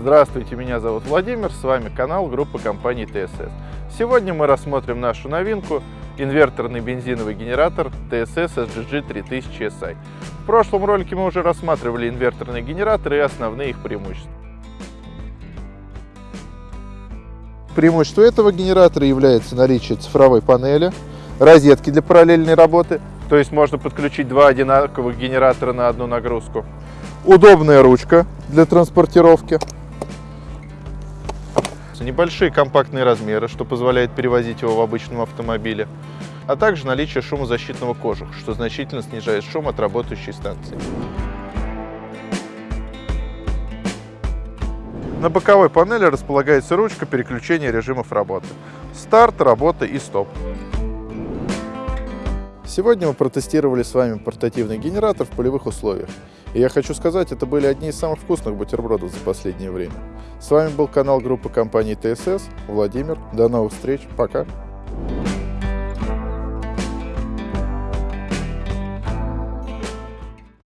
Здравствуйте, меня зовут Владимир, с вами канал группы компании ТСС. Сегодня мы рассмотрим нашу новинку – инверторный бензиновый генератор TSS SGG 3000 SI. В прошлом ролике мы уже рассматривали инверторные генераторы и основные их преимущества. Преимущество этого генератора является наличие цифровой панели, розетки для параллельной работы, то есть можно подключить два одинаковых генератора на одну нагрузку, удобная ручка для транспортировки, небольшие компактные размеры, что позволяет перевозить его в обычном автомобиле, а также наличие шумозащитного кожуха, что значительно снижает шум от работающей станции. На боковой панели располагается ручка переключения режимов работы. Старт, работа и стоп. Сегодня мы протестировали с вами портативный генератор в полевых условиях. И я хочу сказать, это были одни из самых вкусных бутербродов за последнее время. С вами был канал группы компании ТСС. Владимир. До новых встреч. Пока.